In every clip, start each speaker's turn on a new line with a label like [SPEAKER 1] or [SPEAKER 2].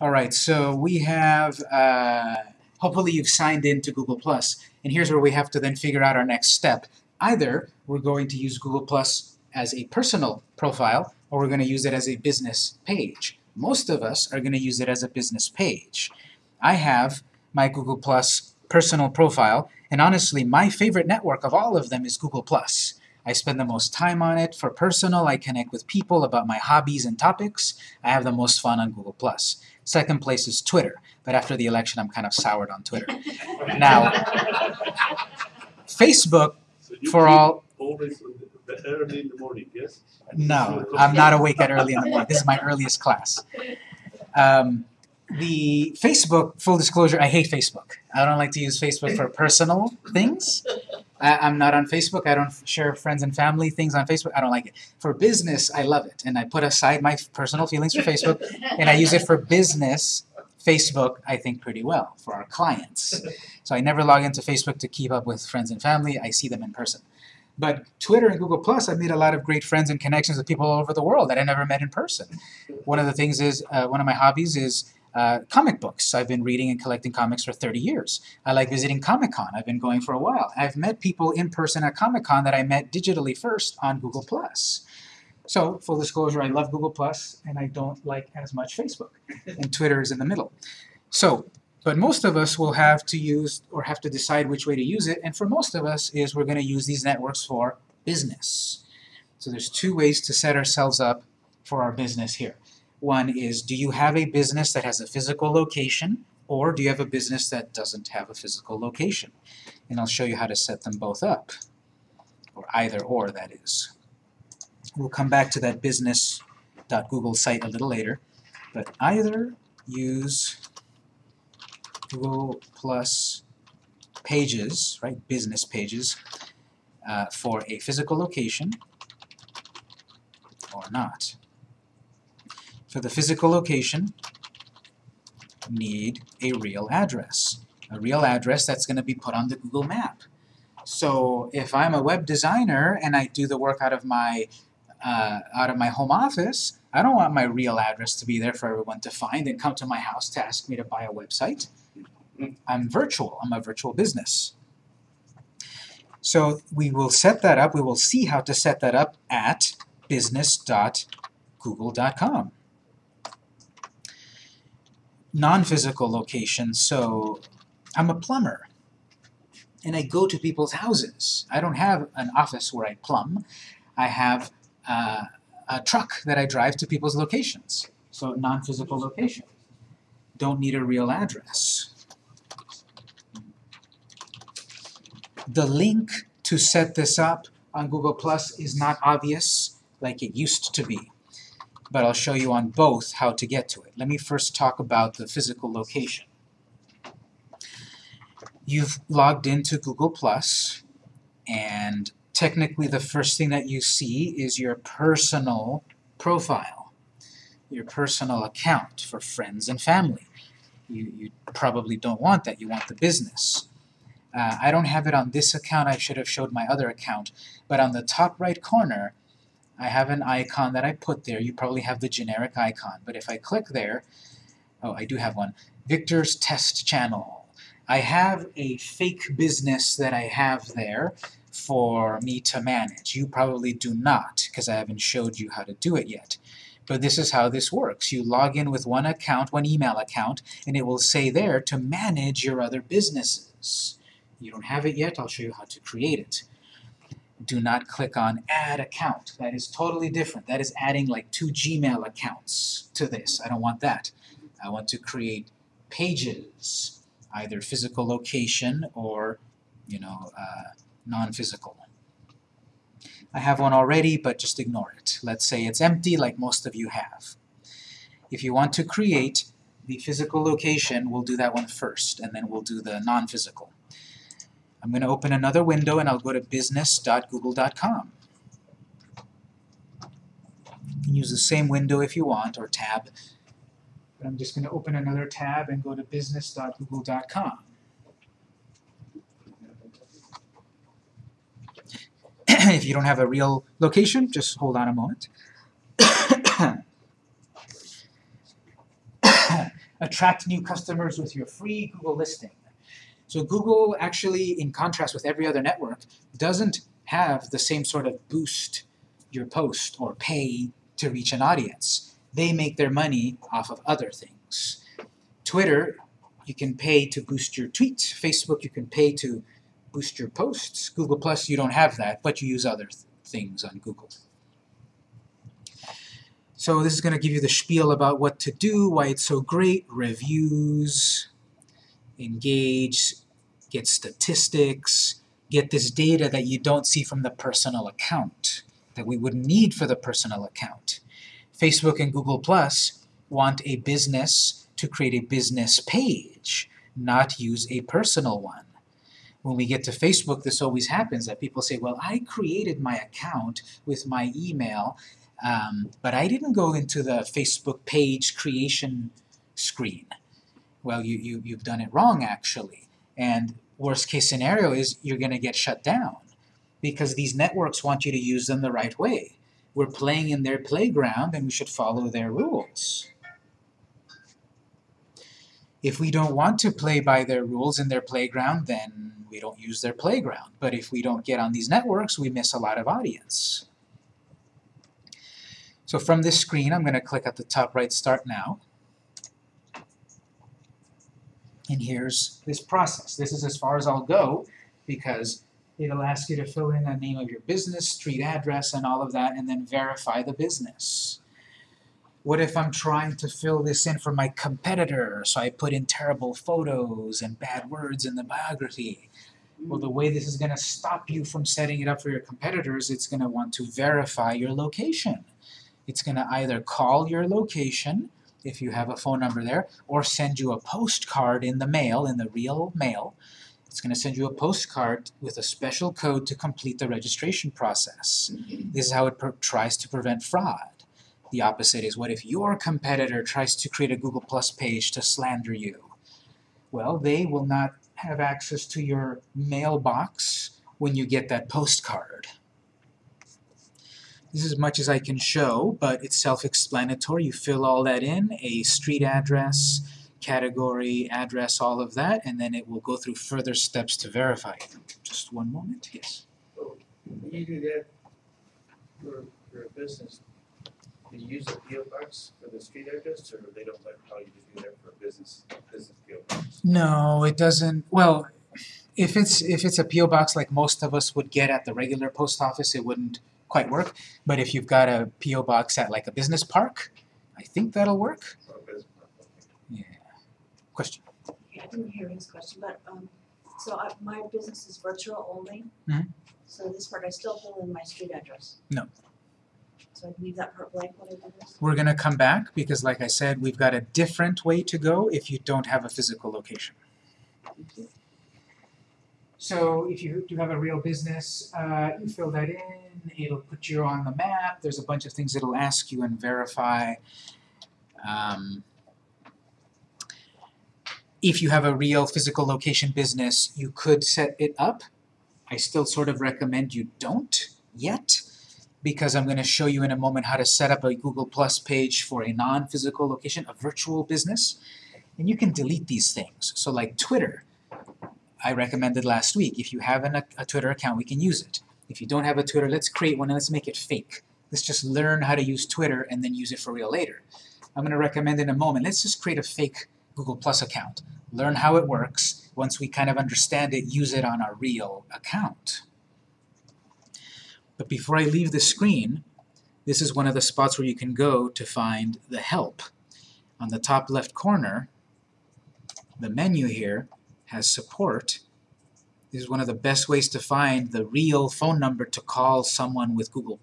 [SPEAKER 1] All right, so we have, uh, hopefully you've signed in to Google+, and here's where we have to then figure out our next step. Either we're going to use Google Plus as a personal profile, or we're going to use it as a business page. Most of us are going to use it as a business page. I have my Google Plus personal profile, and honestly, my favorite network of all of them is Google Plus. I spend the most time on it. For personal, I connect with people about my hobbies and topics. I have the most fun on Google Second place is Twitter, but after the election, I'm kind of soured on Twitter. Now, Facebook,
[SPEAKER 2] So you
[SPEAKER 1] for all,
[SPEAKER 2] Always early in the morning, yes?
[SPEAKER 1] no, I'm not awake at early in the morning. This is my earliest class. Um, the Facebook, full disclosure, I hate Facebook. I don't like to use Facebook for personal things. I, I'm not on Facebook. I don't share friends and family things on Facebook. I don't like it. For business, I love it, and I put aside my personal feelings for Facebook, and I use it for business. Facebook, I think, pretty well for our clients. So I never log into Facebook to keep up with friends and family. I see them in person. But Twitter and Google Plus, I've made a lot of great friends and connections with people all over the world that I never met in person. One of the things is, uh, one of my hobbies is uh, comic books. I've been reading and collecting comics for 30 years. I like visiting Comic Con. I've been going for a while. I've met people in person at Comic Con that I met digitally first on Google Plus. So, full disclosure, I love Google Plus and I don't like as much Facebook. And Twitter is in the middle. So, but most of us will have to use or have to decide which way to use it, and for most of us is we're going to use these networks for business. So there's two ways to set ourselves up for our business here. One is, do you have a business that has a physical location, or do you have a business that doesn't have a physical location? And I'll show you how to set them both up, or either or, that is. We'll come back to that business.google site a little later, but either use Google Plus pages, right, business pages, uh, for a physical location or not. For the physical location, need a real address. A real address that's going to be put on the Google map. So if I'm a web designer and I do the work out of my uh, out of my home office, I don't want my real address to be there for everyone to find and come to my house to ask me to buy a website. I'm virtual. I'm a virtual business. So we will set that up. We will see how to set that up at business.google.com. Non-physical location. So I'm a plumber and I go to people's houses. I don't have an office where I plumb. I have uh, a truck that I drive to people's locations. So non-physical location. Don't need a real address. The link to set this up on Google Plus is not obvious like it used to be, but I'll show you on both how to get to it. Let me first talk about the physical location. You've logged into Google Plus, and technically the first thing that you see is your personal profile, your personal account for friends and family. You, you probably don't want that, you want the business. Uh, I don't have it on this account, I should have showed my other account, but on the top right corner, I have an icon that I put there. You probably have the generic icon, but if I click there, oh, I do have one, Victor's Test Channel. I have a fake business that I have there for me to manage. You probably do not, because I haven't showed you how to do it yet. But this is how this works. You log in with one account, one email account, and it will say there to manage your other businesses. You don't have it yet, I'll show you how to create it. Do not click on Add Account. That is totally different. That is adding like two Gmail accounts to this. I don't want that. I want to create pages, either physical location or, you know, uh, non-physical. I have one already, but just ignore it. Let's say it's empty like most of you have. If you want to create the physical location, we'll do that one first, and then we'll do the non-physical. I'm going to open another window and I'll go to business.google.com. You can use the same window if you want, or tab. But I'm just going to open another tab and go to business.google.com. if you don't have a real location, just hold on a moment. attract new customers with your free Google listing. So Google actually, in contrast with every other network, doesn't have the same sort of boost your post or pay to reach an audience. They make their money off of other things. Twitter, you can pay to boost your tweets. Facebook, you can pay to boost your posts. Google Plus, you don't have that, but you use other th things on Google. So this is going to give you the spiel about what to do, why it's so great, reviews, engage, get statistics, get this data that you don't see from the personal account, that we would need for the personal account. Facebook and Google Plus want a business to create a business page, not use a personal one. When we get to Facebook, this always happens, that people say, well, I created my account with my email, um, but I didn't go into the Facebook page creation screen. Well, you, you, you've done it wrong, actually. And worst case scenario is you're going to get shut down because these networks want you to use them the right way. We're playing in their playground and we should follow their rules. If we don't want to play by their rules in their playground, then we don't use their playground. But if we don't get on these networks, we miss a lot of audience. So from this screen, I'm going to click at the top right, Start Now. And here's this process. This is as far as I'll go because it'll ask you to fill in the name of your business, street address, and all of that, and then verify the business. What if I'm trying to fill this in for my competitor, so I put in terrible photos and bad words in the biography? Well, the way this is going to stop you from setting it up for your competitors, it's going to want to verify your location. It's going to either call your location, if you have a phone number there, or send you a postcard in the mail, in the real mail. It's going to send you a postcard with a special code to complete the registration process. Mm-hmm. This is how it tries to prevent fraud. The opposite is what if your competitor tries to create a Google Plus page to slander you? Well, they will not have access to your mailbox when you get that postcard. This is as much as I can show, but it's self-explanatory. You fill all that in, a street address, category, address, all of that, and then it will go through further steps to verify. it. Just one moment, yes.
[SPEAKER 3] You do that for, for a business, do you use a PO box for the street address, or they don't let how you do that for a business, business PO box?
[SPEAKER 1] No, it doesn't. Well, if it's if it's a PO box like most of us would get at the regular post office, it wouldn't quite work. But if you've got a PO box at like a business park, I think that'll work.
[SPEAKER 3] For a business, okay.
[SPEAKER 1] Question.
[SPEAKER 4] I didn't hear his question, but, um, so I, my business is virtual only.
[SPEAKER 1] Mhm.
[SPEAKER 4] So this part, I still fill in my street address.
[SPEAKER 1] No.
[SPEAKER 4] So I leave that part blank when I do this?
[SPEAKER 1] We're going to come back because, like I said, we've got a different way to go if you don't have a physical location. So if you do have a real business, uh, you fill that in, it'll put you on the map, there's a bunch of things it'll ask you and verify. Um, if you have a real physical location business, you could set it up. I still sort of recommend you don't yet because I'm going to show you in a moment how to set up a Google Plus page for a non-physical location, a virtual business. And you can delete these things. So like Twitter, I recommended last week. If you have an, a Twitter account, we can use it. If you don't have a Twitter, let's create one and let's make it fake. Let's just learn how to use Twitter and then use it for real later. I'm going to recommend in a moment, let's just create a fake Google Plus account. Learn how it works. Once we kind of understand it, use it on our real account. But before I leave the screen, this is one of the spots where you can go to find the help. On the top left corner, the menu here has support. This is one of the best ways to find the real phone number to call someone with Google+,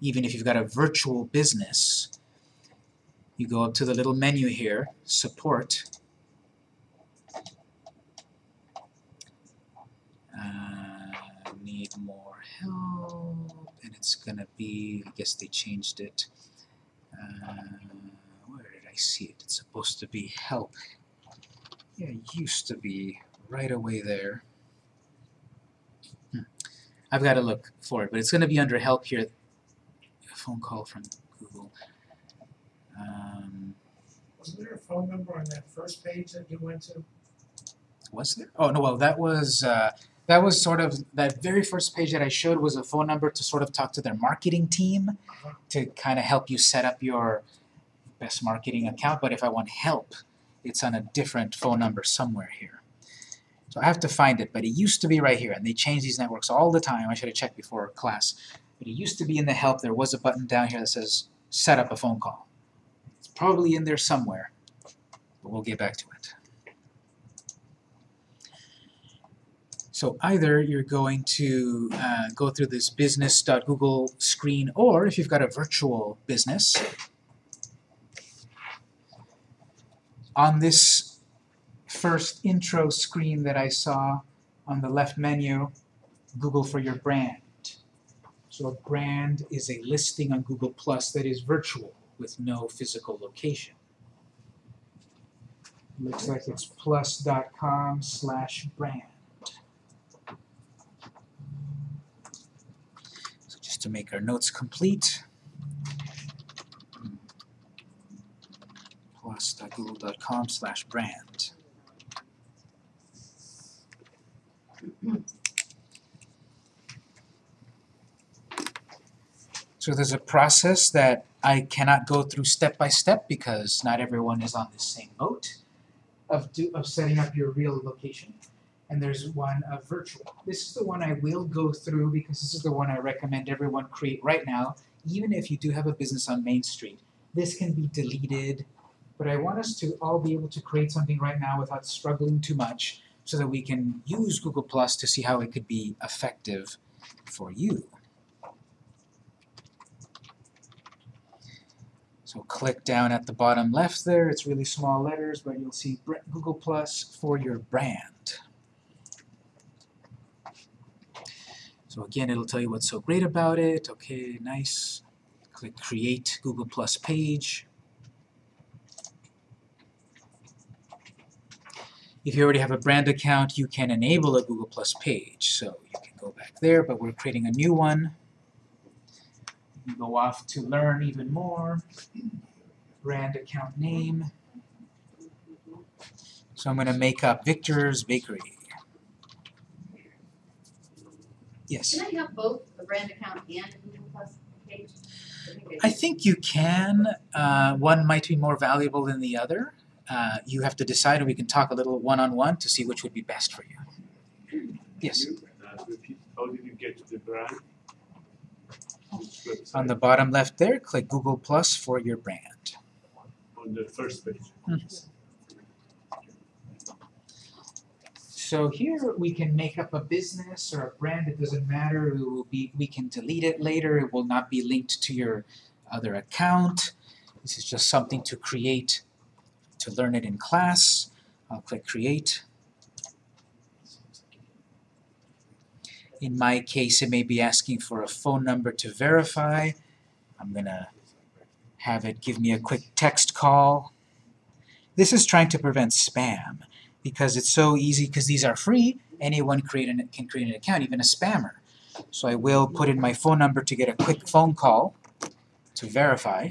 [SPEAKER 1] even if you've got a virtual business. You go up to the little menu here, Support. Uh, need more help, and it's gonna be, I guess they changed it. Uh, where did I see it? It's supposed to be help. Yeah, it used to be right away there. Hmm. I've got to look for it, but it's going to be under help here. A phone call from Google. Um,
[SPEAKER 5] Was there a phone number on that first page that you went to?
[SPEAKER 1] Was there? Oh, no, well, that was, uh, that was sort of, that very first page that I showed was a phone number to sort of talk to their marketing team to kind of help you set up your best marketing account, but if I want help, it's on a different phone number somewhere here. So I have to find it, but it used to be right here, and they change these networks all the time. I should have checked before class. But it used to be in the help, there was a button down here that says, set up a phone call. It's probably in there somewhere, but we'll get back to it. So either you're going to uh, go through this business.google screen, or if you've got a virtual business, on this first intro screen that I saw on the left menu, Google for your brand. So a brand is a listing on Google Plus that is virtual with no physical location. Looks like it's plus.com slash brand. So just to make our notes complete, plus.google.com slash brand. So there's a process that I cannot go through step by step because not everyone is on the same boat of, do, of setting up your real location. And there's one of virtual. This is the one I will go through because this is the one I recommend everyone create right now, even if you do have a business on Main Street. This can be deleted, but I want us to all be able to create something right now without struggling too much so that we can use Google Plus to see how it could be effective for you. So click down at the bottom left there, it's really small letters, but you'll see Google Plus for your brand. So again, it'll tell you what's so great about it. Okay, nice. Click Create Google Plus page. If you already have a brand account, you can enable a Google Plus page. So you can go back there, but we're creating a new one. You go off to learn even more. Brand account name. So I'm going to make up Victor's Bakery. Yes.
[SPEAKER 6] Can I have both the brand account and a Google Plus page?
[SPEAKER 1] I think you can. Uh, one might be more valuable than the other. Uh, you have to decide, and we can talk a little one-on-one to see which would be best for you. Yes.
[SPEAKER 2] How did you get to the brand?
[SPEAKER 1] On the bottom left there, click Google Plus for your brand.
[SPEAKER 2] On the first page.
[SPEAKER 1] So here we can make up a business or a brand, it doesn't matter, it will be, we can delete it later, it will not be linked to your other account. This is just something to create, to learn it in class. I'll click Create. In my case, it may be asking for a phone number to verify. I'm gonna have it give me a quick text call. This is trying to prevent spam because it's so easy, because these are free, anyone create an, can create an account, even a spammer. So I will put in my phone number to get a quick phone call to verify.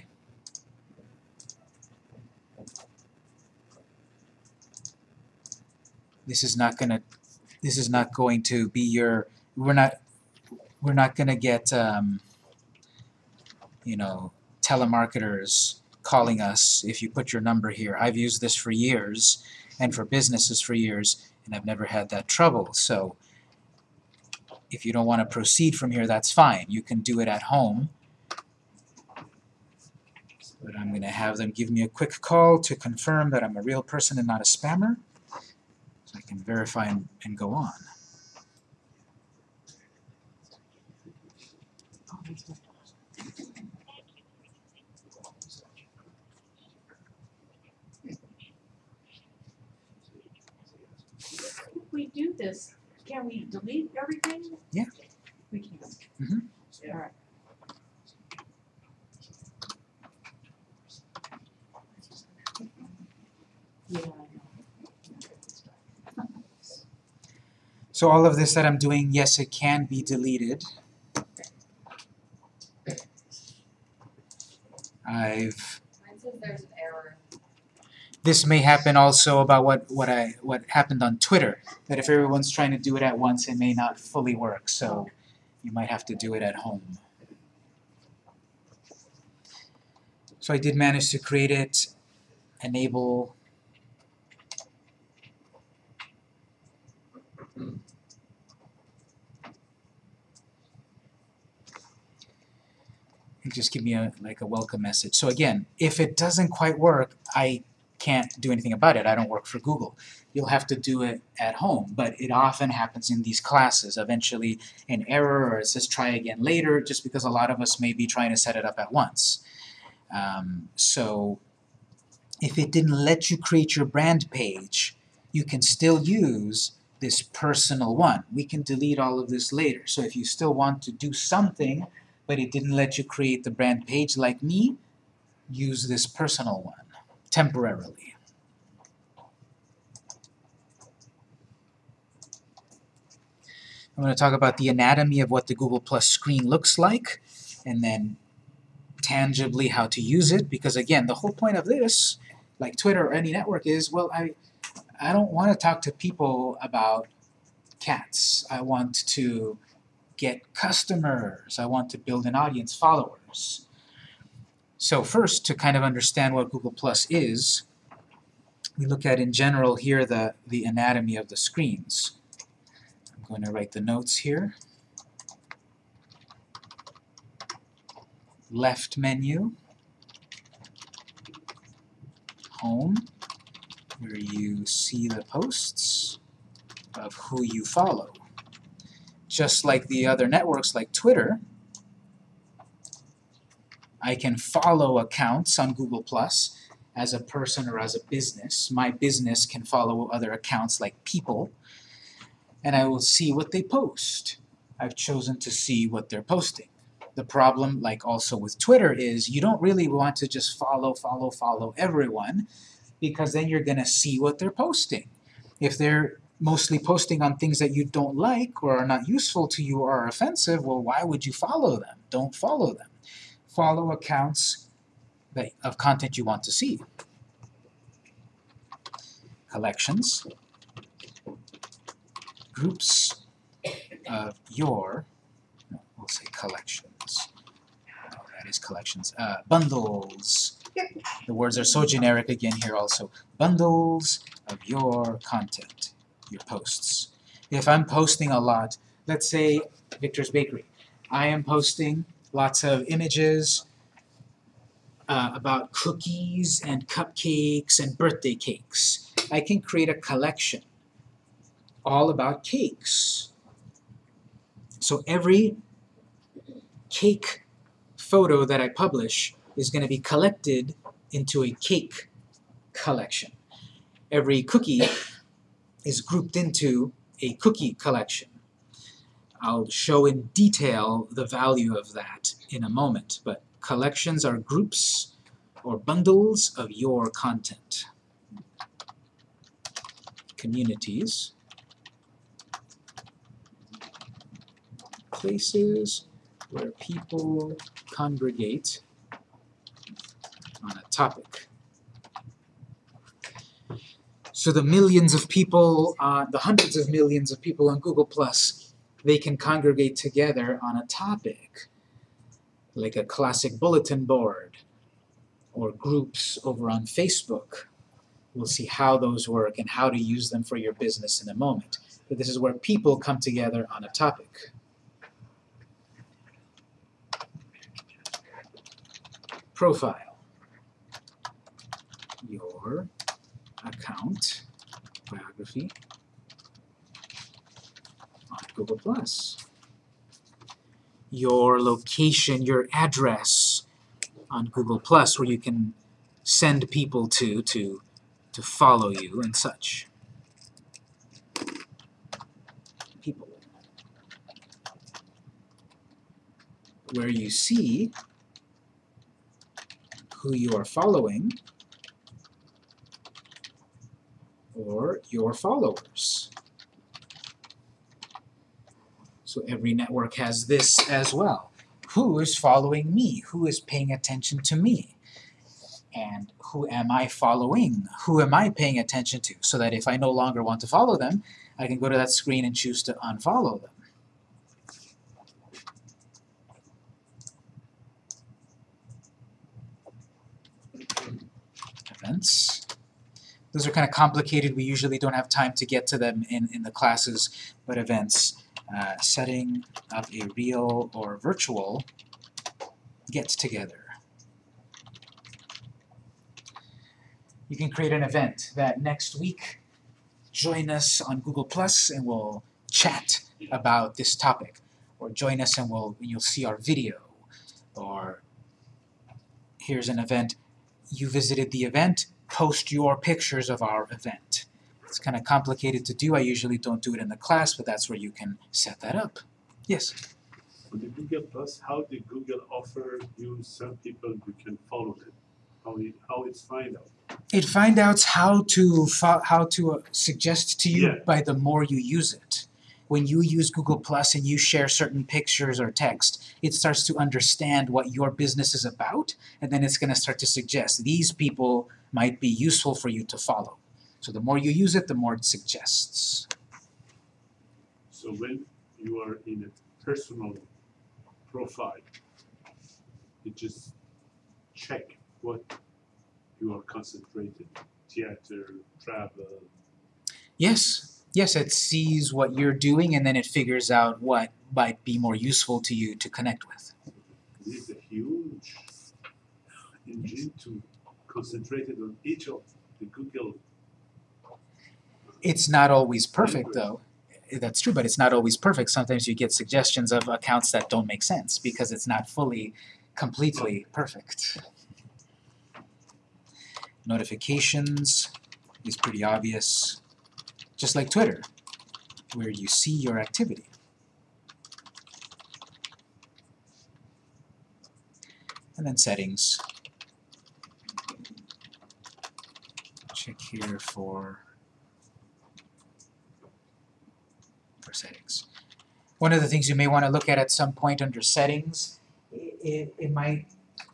[SPEAKER 1] This is not gonna, this is not going to be your, we're not, we're not gonna get, um, you know, telemarketers calling us if you put your number here. I've used this for years and for businesses for years, and I've never had that trouble. So if you don't want to proceed from here, that's fine. You can do it at home. But I'm going to have them give me a quick call to confirm that I'm a real person and not a spammer, I can verify and, and go on.
[SPEAKER 7] If we do this, can we delete everything?
[SPEAKER 1] Yeah.
[SPEAKER 7] We can.
[SPEAKER 1] Mhm.
[SPEAKER 7] Alright. Yeah, I know.
[SPEAKER 1] So all of this that I'm doing, yes, it can be deleted. I've
[SPEAKER 6] Mine says there's an error.
[SPEAKER 1] this may happen also about what, what I what happened on Twitter, that if everyone's trying to do it at once, it may not fully work, so you might have to do it at home. So I did manage to create it, enable and just give me a like a welcome message. So again, if it doesn't quite work, I can't do anything about it. I don't work for Google. You'll have to do it at home, but it often happens in these classes. Eventually an error or it says try again later just because a lot of us may be trying to set it up at once. Um, so if it didn't let you create your brand page, you can still use this personal one. We can delete all of this later. So if you still want to do something but it didn't let you create the brand page like me, use this personal one temporarily. I'm going to talk about the anatomy of what the Google Plus screen looks like, and then tangibly how to use it, because again, the whole point of this, like Twitter or any network, is, well, I, I don't want to talk to people about cats. I want to get customers. I want to build an audience, followers. So first, to kind of understand what Google Plus is, we look at in general here the, the anatomy of the screens. I'm going to write the notes here. Left menu, home, where you see the posts of who you follow. Just like the other networks like Twitter, I can follow accounts on Google Plus as a person or as a business. My business can follow other accounts like people, and I will see what they post. I've chosen to see what they're posting. The problem, like also with Twitter, is you don't really want to just follow, follow, follow everyone, because then you're going to see what they're posting. If they're mostly posting on things that you don't like or are not useful to you or are offensive, well, why would you follow them? Don't follow them. Follow accounts that, of content you want to see. Collections, groups of your, no, we'll say collections. Oh, that is collections. Uh, bundles. The words are so generic again here also. Bundles of your content your posts. If I'm posting a lot, let's say Victor's Bakery, I am posting lots of images uh, about cookies and cupcakes and birthday cakes. I can create a collection all about cakes. So every cake photo that I publish is going to be collected into a cake collection. Every cookie is grouped into a cookie collection. I'll show in detail the value of that in a moment, but collections are groups or bundles of your content. Communities, places where people congregate on a topic. So the millions of people, uh, the hundreds of millions of people on Google+, Plus, they can congregate together on a topic, like a classic bulletin board, or groups over on Facebook. We'll see how those work and how to use them for your business in a moment. But this is where people come together on a topic. Profile. Your account biography on Google+. Your location, your address on Google+, where you can send people to to to follow you and such. People. Where you see who you are following or your followers. So every network has this as well. Who is following me? Who is paying attention to me? and who am I following? Who am I paying attention to? So that if I no longer want to follow them, I can go to that screen and choose to unfollow them. Events. Those are kind of complicated. We usually don't have time to get to them in, in the classes, but events. Uh, setting up a real or virtual get-together. You can create an event that next week join us on Google Plus and we'll chat about this topic. Or join us and we'll you'll see our video. Or here's an event. You visited the event, post your pictures of our event. It's kind of complicated to do. I usually don't do it in the class, but that's where you can set that up. Yes?
[SPEAKER 2] On the Google Plus, how did Google offer you some people you can follow them? How it, how it's find out?
[SPEAKER 1] It find out how to fo- how to uh, suggest to you
[SPEAKER 2] Yeah.
[SPEAKER 1] by the more you use it. When you use Google Plus and you share certain pictures or text, it starts to understand what your business is about, and then it's going to start to suggest these people might be useful for you to follow. So the more you use it, the more it suggests.
[SPEAKER 2] So when you are in a personal profile, it just check what you are concentrated, theater, travel.
[SPEAKER 1] Yes, yes, it sees what you're doing, and then it figures out what might be more useful to you to connect with.
[SPEAKER 2] This is a huge engine to concentrate it on each of the Google.
[SPEAKER 1] It's not always perfect, though. That's true, but it's not always perfect. Sometimes you get suggestions of accounts that don't make sense because it's not fully, completely perfect. Notifications is pretty obvious, just like Twitter, where you see your activity. And then settings. Check here for for settings. One of the things you may want to look at at some point under settings, it, it, might,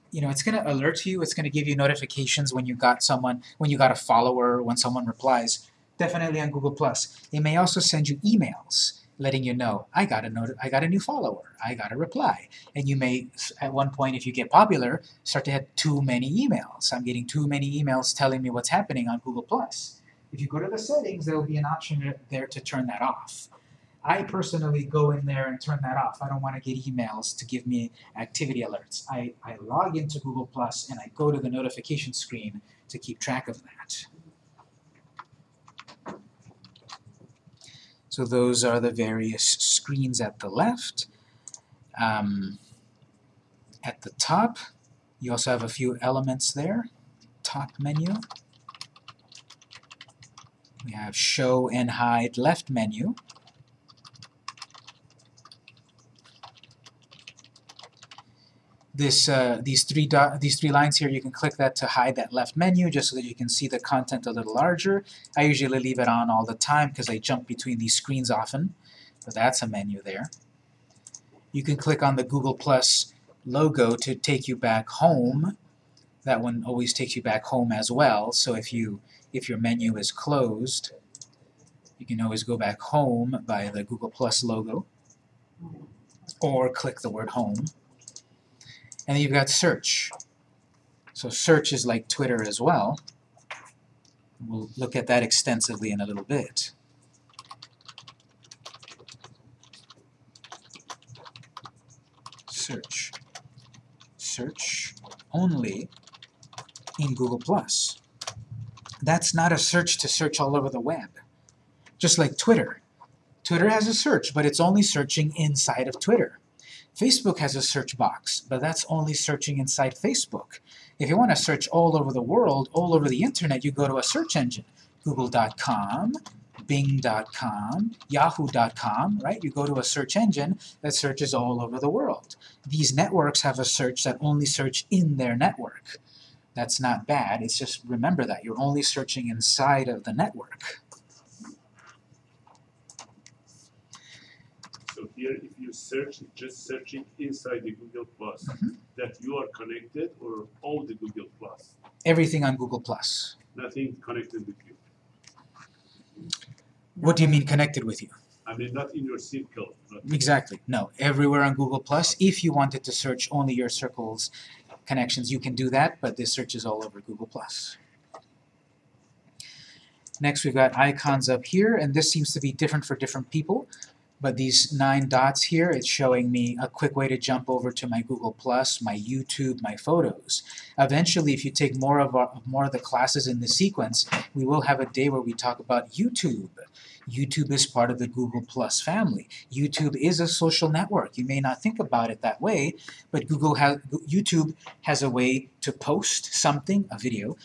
[SPEAKER 1] you know, it's going to alert you, it's going to give you notifications when you got someone, when you got a follower, when someone replies. Definitely on Google+. Plus. It may also send you emails letting you know, I got a note, I got a new follower, I got a reply. And you may, at one point, if you get popular, start to have too many emails. I'm getting too many emails telling me what's happening on Google+. If you go to the settings, there will be an option there to turn that off. I personally go in there and turn that off. I don't want to get emails to give me activity alerts. I, I log into Google Plus and I go to the notification screen to keep track of that. So those are the various screens at the left. Um, at the top, you also have a few elements there. Top menu. We have show and hide left menu. This, uh, these three dot, these three lines here, you can click that to hide that left menu just so that you can see the content a little larger. I usually leave it on all the time because I jump between these screens often, but that's a menu there. You can click on the Google Plus logo to take you back home. That one always takes you back home as well, so if you if your menu is closed, you can always go back home by the Google Plus logo, or click the word home. And then you've got search. So search is like Twitter as well. We'll look at that extensively in a little bit. Search. Search only in Google+. That's not a search to search all over the web. Just like Twitter. Twitter has a search, but it's only searching inside of Twitter. Facebook has a search box, but that's only searching inside Facebook. If you want to search all over the world, all over the internet, you go to a search engine. Google.com, Bing.com, Yahoo.com, right? You go to a search engine that searches all over the world. These networks have a search that only search in their network. That's not bad, it's just remember that. You're only searching inside of the network.
[SPEAKER 2] Here, if you search, just searching inside the Google Plus,
[SPEAKER 1] Mhm.
[SPEAKER 2] that you are connected or all the Google Plus.
[SPEAKER 1] Everything on Google Plus.
[SPEAKER 2] Nothing connected with you.
[SPEAKER 1] What do you mean connected with you?
[SPEAKER 2] I mean, not in your circle,
[SPEAKER 1] Exactly. No, everywhere on Google Plus. If you wanted to search only your circles connections, you can do that, but this searches all over Google Plus. Next, we've got icons up here, and this seems to be different for different people. But these nine dots here, it's showing me a quick way to jump over to my Google Plus, my YouTube, my photos. Eventually, if you take more of our, more of the classes in the sequence, we will have a day where we talk about YouTube. YouTube is part of the Google Plus family. YouTube is a social network. You may not think about it that way, but Google has YouTube has a way to post something, a video.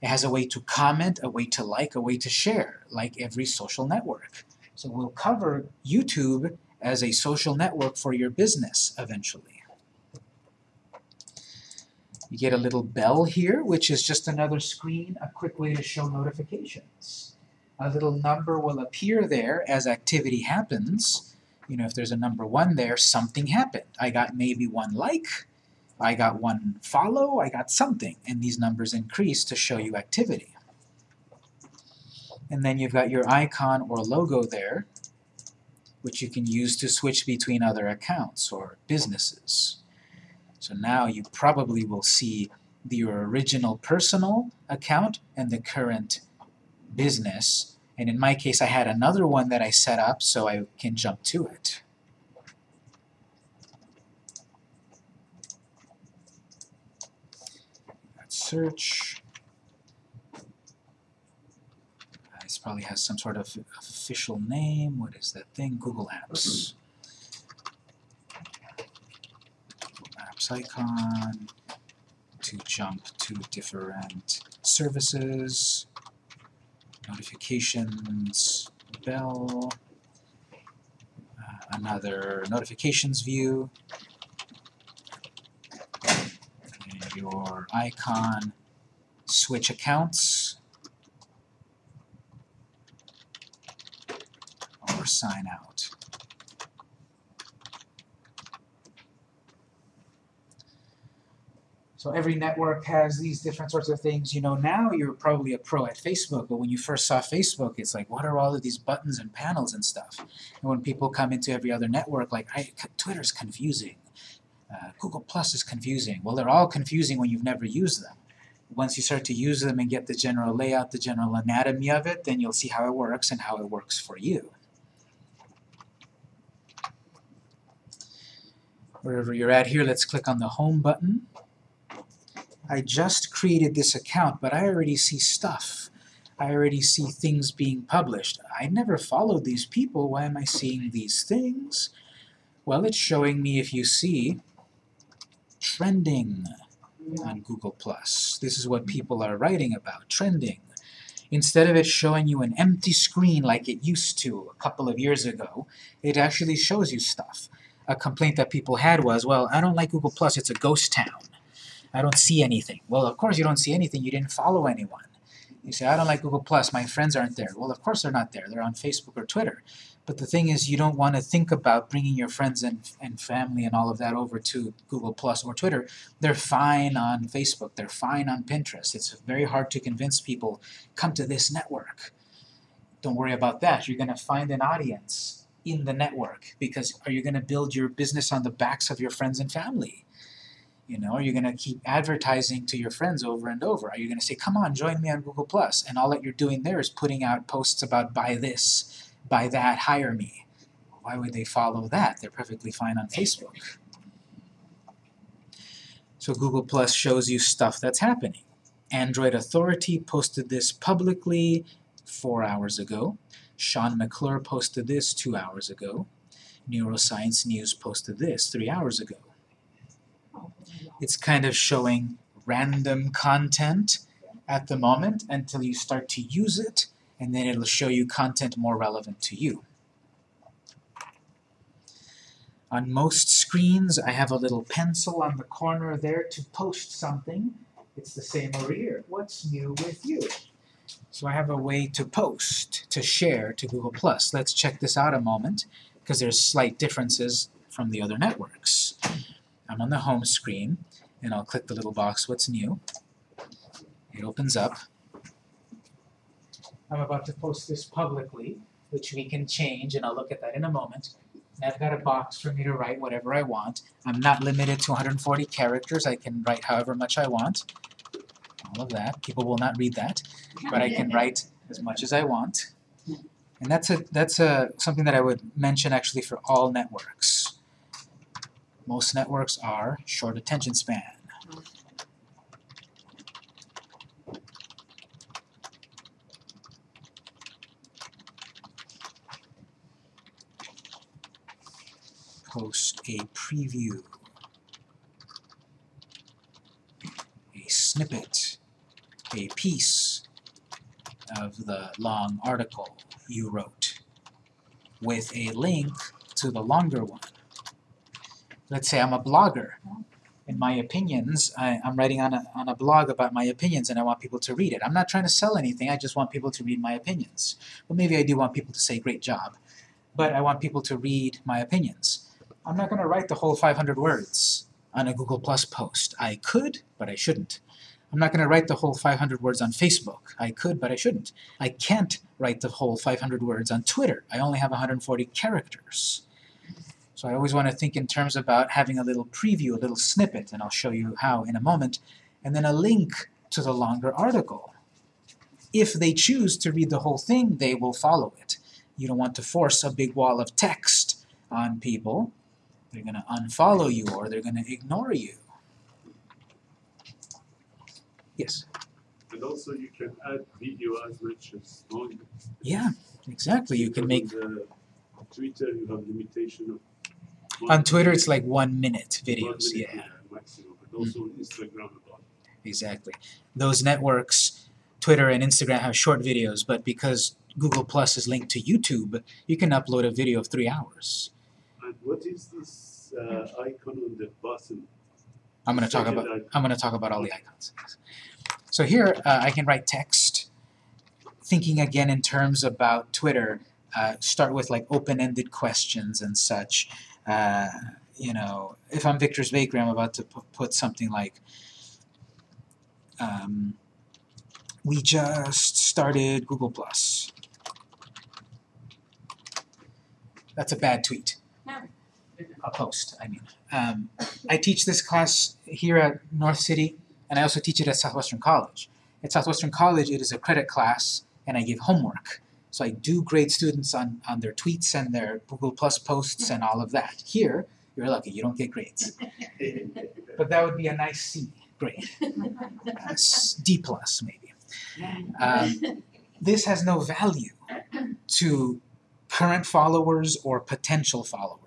[SPEAKER 1] It has a way to comment, a way to like, a way to share, like every social network. So we'll cover YouTube as a social network for your business eventually. You get a little bell here, which is just another screen, a quick way to show notifications. A little number will appear there as activity happens. You know, if there's a number one there, something happened. I got maybe one like, I got one follow, I got something, and these numbers increase to show you activity. And then you've got your icon or logo there, which you can use to switch between other accounts or businesses. So now you probably will see your original personal account and the current business. And in my case, I had another one that I set up so I can jump to it. Search. This probably has some sort of official name. What is that thing? Google Apps. Google Apps icon to jump to different services, notifications, bell, uh, another notifications view, your icon, switch accounts, or sign out. So every network has these different sorts of things. You know, now you're probably a pro at Facebook, but when you first saw Facebook, it's like, what are all of these buttons and panels and stuff? And when people come into every other network, like, I, Twitter's confusing. Uh, Google Plus is confusing. Well, they're all confusing when you've never used them. Once you start to use them and get the general layout, the general anatomy of it, then you'll see how it works and how it works for you. Wherever you're at here, let's click on the Home button. I just created this account, but I already see stuff. I already see things being published. I never followed these people. Why am I seeing these things? Well, it's showing me, if you see, trending on Google+. This is what people are writing about, trending. Instead of it showing you an empty screen like it used to a couple of years ago, it actually shows you stuff. A complaint that people had was, well, I don't like Google+, Plus. it's a ghost town. I don't see anything. Well, of course you don't see anything. You didn't follow anyone. You say, I don't like Google+, Plus. my friends aren't there. Well, of course they're not there. They're on Facebook or Twitter. But the thing is, you don't want to think about bringing your friends and, and family and all of that over to Google Plus or Twitter. They're fine on Facebook. They're fine on Pinterest. It's very hard to convince people, come to this network. Don't worry about that. You're going to find an audience in the network because are you going to build your business on the backs of your friends and family? You know, are you going to keep advertising to your friends over and over? Are you going to say, come on, join me on Google Plus? And all that you're doing there is putting out posts about buy this, buy that, hire me. Why would they follow that? They're perfectly fine on Facebook. So Google Plus shows you stuff that's happening. Android Authority posted this publicly four hours ago. Sean McClure posted this two hours ago. Neuroscience News posted this three hours ago. It's kind of showing random content at the moment until you start to use it, and then it'll show you content more relevant to you. On most screens, I have a little pencil on the corner there to post something. It's the same over here. What's new with you? So I have a way to post, to share to Google+. Let's check this out a moment, because there's slight differences from the other networks. I'm on the home screen, and I'll click the little box, what's new? It opens up. I'm about to post this publicly, which we can change, and I'll look at that in a moment. And I've got a box for me to write whatever I want. I'm not limited to 140 characters. I can write however much I want. All of that. People will not read that, but I can write as much as I want. And that's a that's a something that I would mention actually for all networks. Most networks are short attention span. Post a preview. A snippet. A piece of the long article you wrote with a link to the longer one. Let's say I'm a blogger In my opinions, I, I'm writing on a, on a blog about my opinions and I want people to read it. I'm not trying to sell anything, I just want people to read my opinions. Well, maybe I do want people to say great job, but I want people to read my opinions. I'm not going to write the whole 500 words on a Google Plus post. I could, but I shouldn't. I'm not going to write the whole 500 words on Facebook. I could, but I shouldn't. I can't write the whole 500 words on Twitter. I only have 140 characters. So I always want to think in terms about having a little preview, a little snippet, and I'll show you how in a moment, and then a link to the longer article. If they choose to read the whole thing, they will follow it. You don't want to force a big wall of text on people. They're going to unfollow you or they're going to ignore you. Yes?
[SPEAKER 2] And also you can add video as much as long.
[SPEAKER 1] Yeah, exactly. You can make
[SPEAKER 2] Twitter, you have limitation of.
[SPEAKER 1] On Twitter,
[SPEAKER 2] minute-
[SPEAKER 1] it's like one minute
[SPEAKER 2] one
[SPEAKER 1] videos,
[SPEAKER 2] minute,
[SPEAKER 1] yeah,
[SPEAKER 2] Maximum, but also on Instagram about.
[SPEAKER 1] exactly. Those networks, Twitter and Instagram have short videos, but because Google Plus is linked to YouTube, you can upload a video of three hours.
[SPEAKER 2] And what is this uh, icon on the bottom?
[SPEAKER 1] I'm going to talk about
[SPEAKER 2] icon.
[SPEAKER 1] I'm going to talk about all the icons. So here uh, I can write text, thinking again in terms about Twitter. Uh, start with like open-ended questions and such. Uh, you know, if I'm Victor's Bakery, I'm about to put something like, um, "We just started Google Plus." That's a bad tweet. A post, I mean. Um, I teach this class here at North City, and I also teach it at Southwestern College. At Southwestern College, it is a credit class, and I give homework. So I do grade students on, on their tweets and their Google Plus posts and all of that. Here, you're lucky, you don't get grades. But that would be a nice C grade. Uh, D plus, maybe. Um, this has no value to current followers or potential followers.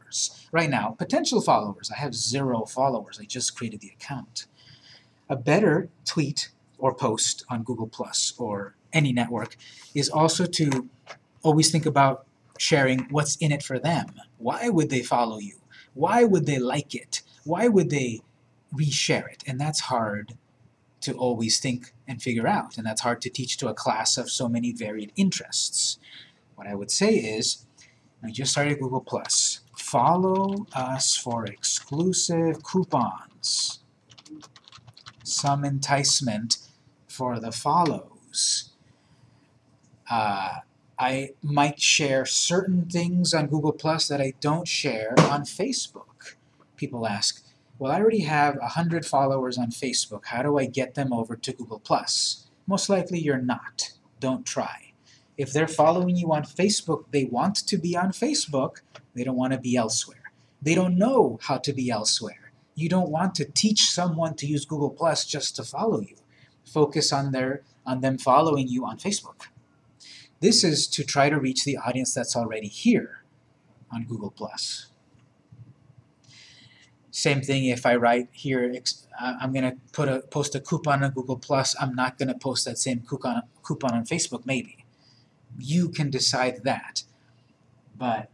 [SPEAKER 1] Right now, potential followers, I have zero followers. I just created the account. A better tweet or post on Google Plus or any network is also to always think about sharing what's in it for them. Why would they follow you? Why would they like it? Why would they reshare it? And that's hard to always think and figure out, and that's hard to teach to a class of so many varied interests. What I would say is, we just started Google Plus. Follow us for exclusive coupons. Some enticement for the follows. Uh, I might share certain things on Google Plus that I don't share on Facebook. People ask, well, I already have 100 followers on Facebook. How do I get them over to Google Plus? Most likely you're not. Don't try. If they're following you on Facebook, they want to be on Facebook. They don't want to be elsewhere. They don't know how to be elsewhere. You don't want to teach someone to use Google Plus just to follow you. Focus on their on them following you on Facebook. This is to try to reach the audience that's already here on Google Plus. Same thing if I write here, I'm gonna put a post a coupon on Google Plus. I'm not gonna post that same coupon coupon on Facebook. Maybe you can decide that, but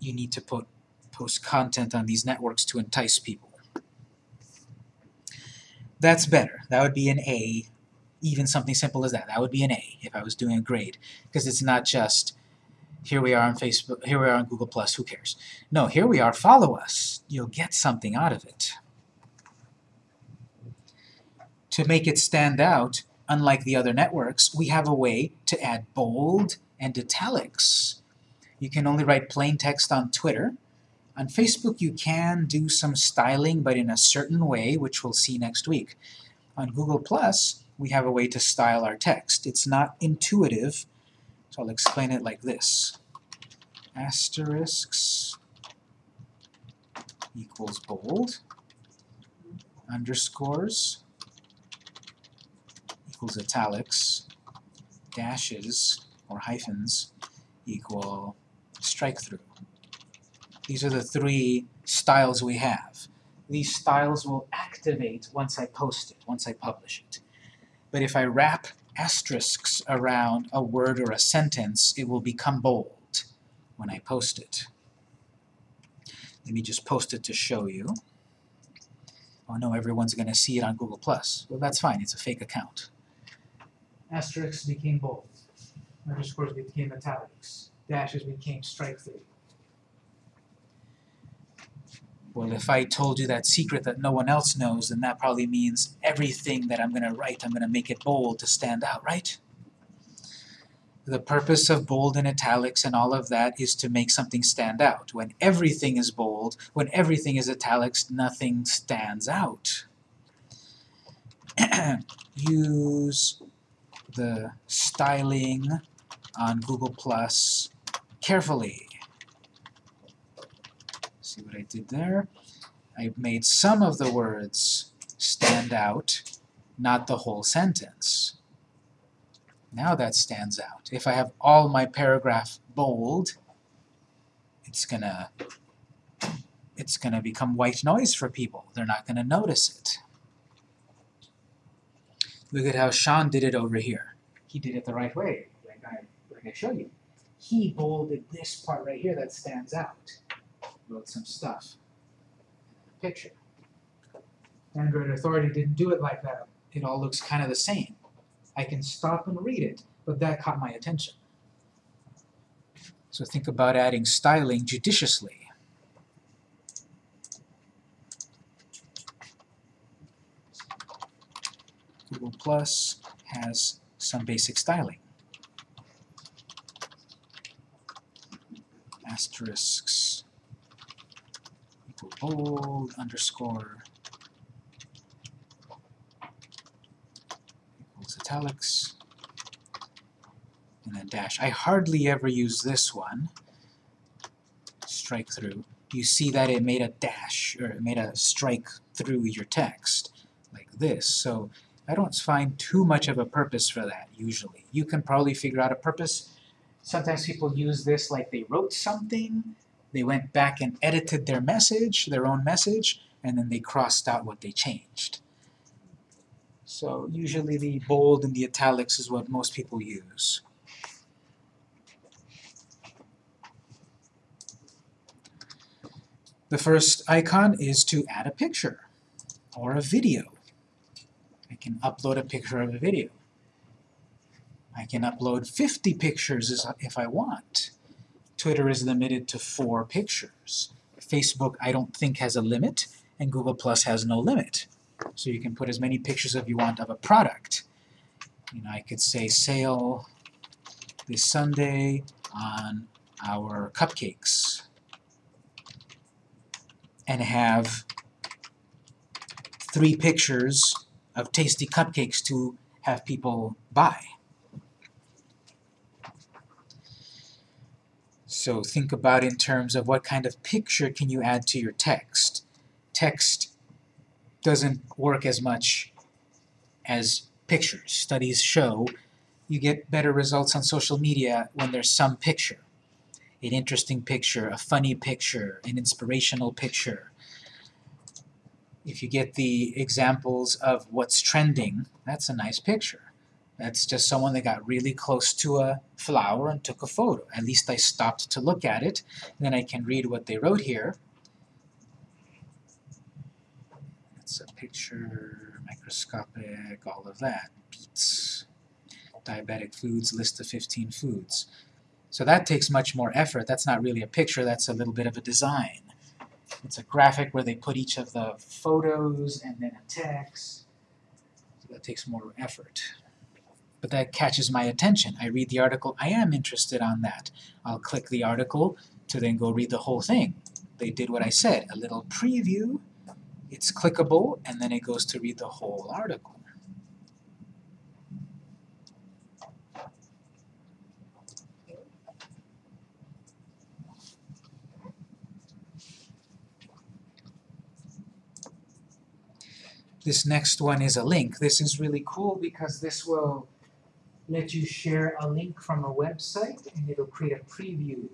[SPEAKER 1] you need to put post content on these networks to entice people. That's better. That would be an A. Even something simple as that. That would be an A if I was doing a grade, because it's not just here we are on Facebook, here we are on Google Plus. Who cares? No, here we are. Follow us. You'll get something out of it. To make it stand out, unlike the other networks, we have a way to add bold and italics. You can only write plain text on Twitter. On Facebook, you can do some styling, but in a certain way, which we'll see next week. On Google+, Plus, we have a way to style our text. It's not intuitive, so I'll explain it like this. Asterisks equals bold, underscores equals italics, dashes or hyphens equal strike through. These are the three styles we have. These styles will activate once I post it, once I publish it. But if I wrap asterisks around a word or a sentence, it will become bold when I post it. Let me just post it to show you. Oh no, everyone's going to see it on Google+. Well, that's fine, it's a fake account. Asterisks became bold. Underscores became italics. Dashes became strike through. Well, if I told you that secret that no one else knows, then that probably means everything that I'm going to write, I'm going to make it bold to stand out, right? The purpose of bold and italics and all of that is to make something stand out. When everything is bold, when everything is italics, nothing stands out. Use the styling on Google Plus carefully. See what I did there? I made some of the words stand out, not the whole sentence. Now that stands out. If I have all my paragraph bold, it's gonna it's gonna become white noise for people. They're not gonna notice it. Look at how Sean did it over here. He did it the right way, I I showed you. He bolded this part right here that stands out. Wrote some stuff. Picture. Android Authority didn't do it like that. It all looks kind of the same. I can stop and read it, but that caught my attention. So think about adding styling judiciously. Google Plus has some basic styling. Asterisks equal bold underscore equals italics and then dash. I hardly ever use this one. Strike through. You see that it made a dash or it made a strike through your text like this. So I don't find too much of a purpose for that usually. You can probably figure out a purpose. Sometimes people use this like they wrote something, they went back and edited their message, their own message, and then they crossed out what they changed. So usually the bold and the italics is what most people use. The first icon is to add a picture or a video. I can upload a picture of a video. I can upload 50 pictures if I want. Twitter is limited to four pictures. Facebook I don't think has a limit, and Google Plus has no limit. So you can put as many pictures as you want of a product. You know, I could say sale this Sunday on our cupcakes and have three pictures of tasty cupcakes to have people buy. So think about in terms of what kind of picture can you add to your text. Text doesn't work as much as pictures. Studies show you get better results on social media when there's some picture. An interesting picture, a funny picture, an inspirational picture. If you get the examples of what's trending, that's a nice picture. That's just someone that got really close to a flower and took a photo. At least I stopped to look at it. and Then I can read what they wrote here. It's a picture, microscopic, all of that. Beets, diabetic foods, list of 15 foods. So that takes much more effort. That's not really a picture, that's a little bit of a design. It's a graphic where they put each of the photos and then a text. So that takes more effort. But that catches my attention. I read the article, I am interested on that. I'll click the article to then go read the whole thing. They did what I said, a little preview, it's clickable, and then it goes to read the whole article. This next one is a link. This is really cool because this will let you share a link from a website and it'll create a preview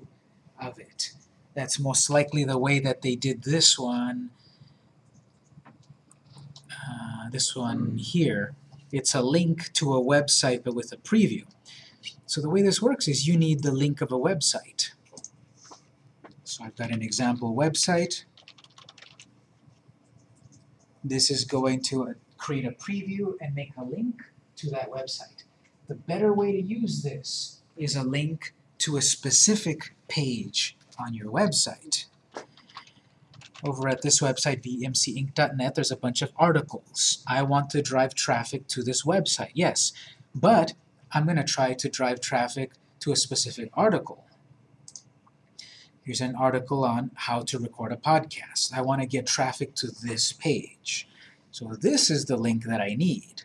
[SPEAKER 1] of it. That's most likely the way that they did this one. Uh, this one here. It's a link to a website but with a preview. So the way this works is you need the link of a website. So I've got an example website. This is going to create a preview and make a link to that website. The better way to use this is a link to a specific page on your website. Over at this website, vmcinc.net, there's a bunch of articles. I want to drive traffic to this website, yes, but I'm going to try to drive traffic to a specific article. Here's an article on how to record a podcast. I want to get traffic to this page. So this is the link that I need.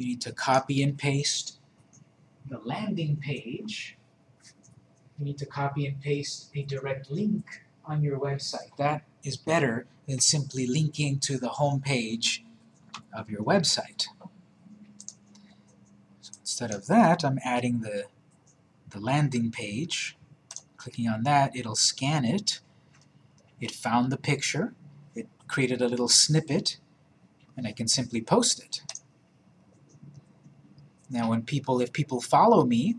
[SPEAKER 1] You need to copy and paste the landing page. You need to copy and paste a direct link on your website. That is better than simply linking to the home page of your website. So instead of that, I'm adding the, the landing page Clicking on that, it'll scan it. It found the picture. It created a little snippet, and I can simply post it. Now when people, if people follow me,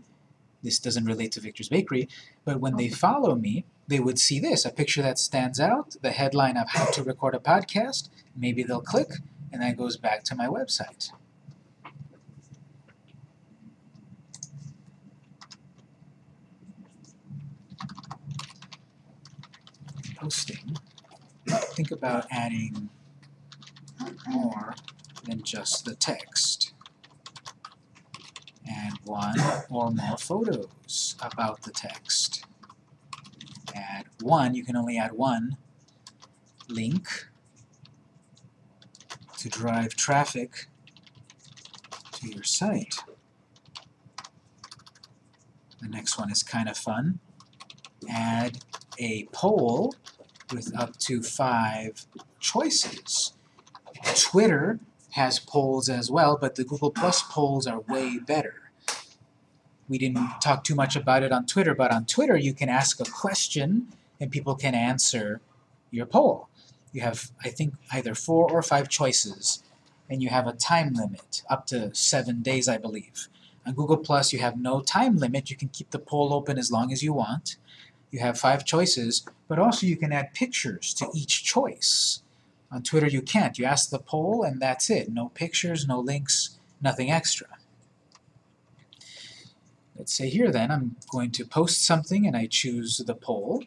[SPEAKER 1] this doesn't relate to Victor's Bakery, but when they follow me, they would see this, a picture that stands out, the headline of how to record a podcast, maybe they'll click, and that goes back to my website. posting, think about adding more than just the text. Add one or more photos about the text. Add one, you can only add one link to drive traffic to your site. The next one is kind of fun. Add a poll with up to five choices. Twitter has polls as well, but the Google Plus polls are way better. We didn't talk too much about it on Twitter, but on Twitter you can ask a question and people can answer your poll. You have, I think, either four or five choices, and you have a time limit, up to seven days, I believe. On Google Plus, you have no time limit. You can keep the poll open as long as you want. You have five choices, but also you can add pictures to each choice. On Twitter you can't. You ask the poll and that's it. No pictures, no links, nothing extra. Let's say here then I'm going to post something and I choose the poll.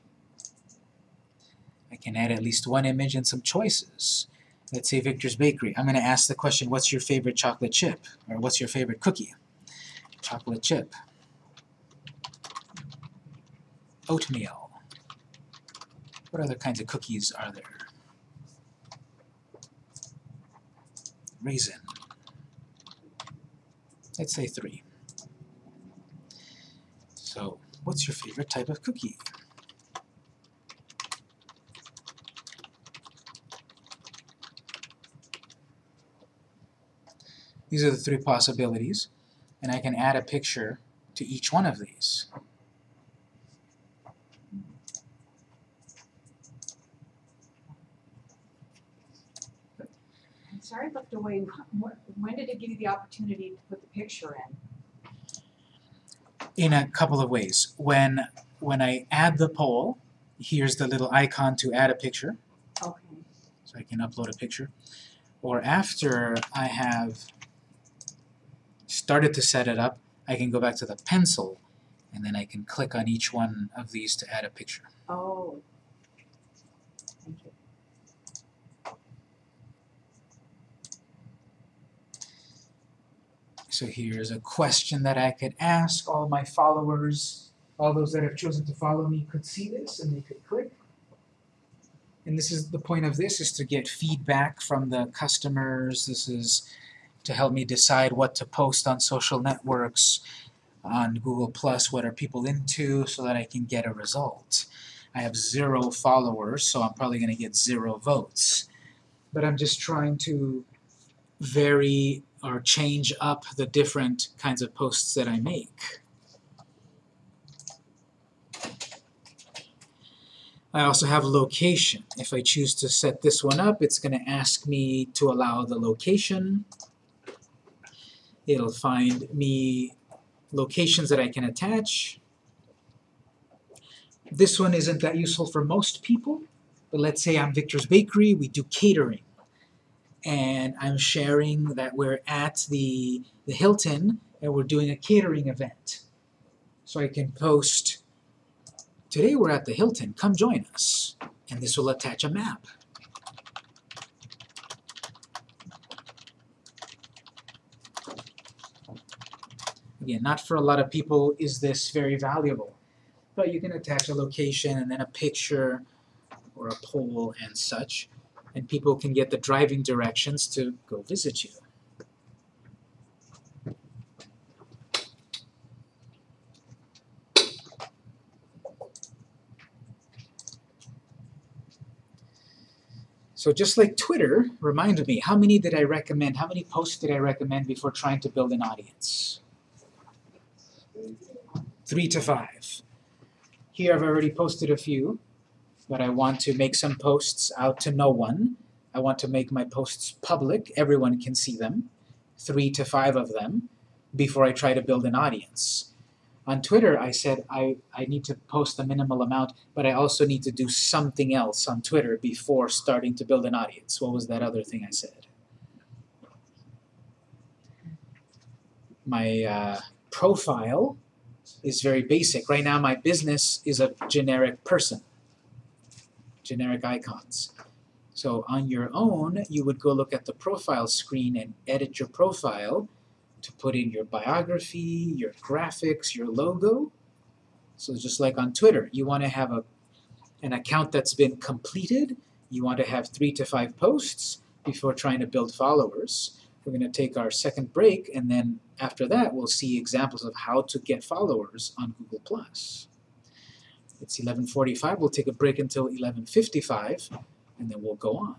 [SPEAKER 1] I can add at least one image and some choices. Let's say Victor's Bakery. I'm going to ask the question, what's your favorite chocolate chip? Or what's your favorite cookie? Chocolate chip oatmeal. What other kinds of cookies are there? Raisin. Let's say three. So, what's your favorite type of cookie? These are the three possibilities, and I can add a picture to each one of these.
[SPEAKER 4] sorry I looked away, when did it give you the opportunity to put the picture in?
[SPEAKER 1] In a couple of ways. When, when I add the poll, here's the little icon to add a picture.
[SPEAKER 4] Okay.
[SPEAKER 1] So I can upload a picture. Or after I have started to set it up, I can go back to the pencil and then I can click on each one of these to add a picture.
[SPEAKER 4] Oh.
[SPEAKER 1] So here's a question that I could ask. All my followers, all those that have chosen to follow me could see this and they could click. And this is the point of this is to get feedback from the customers. This is to help me decide what to post on social networks, on Google Plus, what are people into, so that I can get a result. I have zero followers, so I'm probably going to get zero votes. But I'm just trying to vary or change up the different kinds of posts that I make. I also have location. If I choose to set this one up, it's going to ask me to allow the location. It'll find me locations that I can attach. This one isn't that useful for most people, but let's say I'm Victor's Bakery, we do catering. And I'm sharing that we're at the, the Hilton and we're doing a catering event. So I can post, today we're at the Hilton, come join us. And this will attach a map. Again, not for a lot of people is this very valuable, but you can attach a location and then a picture or a poll and such, and people can get the driving directions to go visit you. So just like Twitter reminded me, how many did I recommend, how many posts did I recommend before trying to build an audience? Three to five. Here I've already posted a few, but I want to make some posts out to no one. I want to make my posts public, everyone can see them, three to five of them, before I try to build an audience. On Twitter, I said I, I need to post a minimal amount, but I also need to do something else on Twitter before starting to build an audience. What was that other thing I said? My uh, profile is very basic. Right now, my business is a generic person, generic icons. So on your own, you would go look at the profile screen and edit your profile to put in your biography, your graphics, your logo. So just like on Twitter, you want to have a, an account that's been completed. You want to have three to five posts before trying to build followers. We're going to take our second break, and then after that, we'll see examples of how to get followers on Google+. It's 11.45. We'll take a break until 11.55, and then we'll go on.